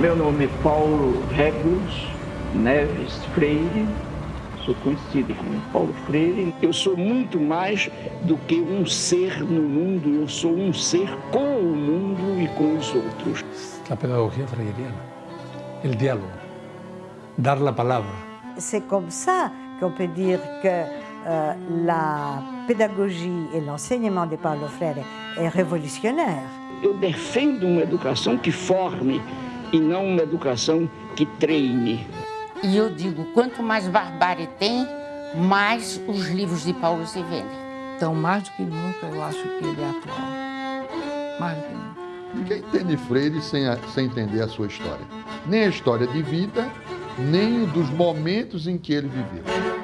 Meu nome é Paulo Regulus Neves Freire, sou conhecido como Paulo Freire. Eu sou muito mais do que um ser no mundo, eu sou um ser com o mundo e com os outros. A pedagogia freiriana, o diálogo, dar a palavra. C'est comme ça qu'on peut dire que euh, la pédagogie et l'enseignement de Paulo Freire est révolutionnaire. Eu defendo uma educação que forme e não uma educação que treine. E eu digo, quanto mais barbárie tem, mais os livros de Paulo se vendem. Então, mais do que nunca, eu acho que ele é atual. Mais do que nunca. Ninguém entende Freire sem, a, sem entender a sua história. Nem a história de vida, nem dos momentos em que ele viveu.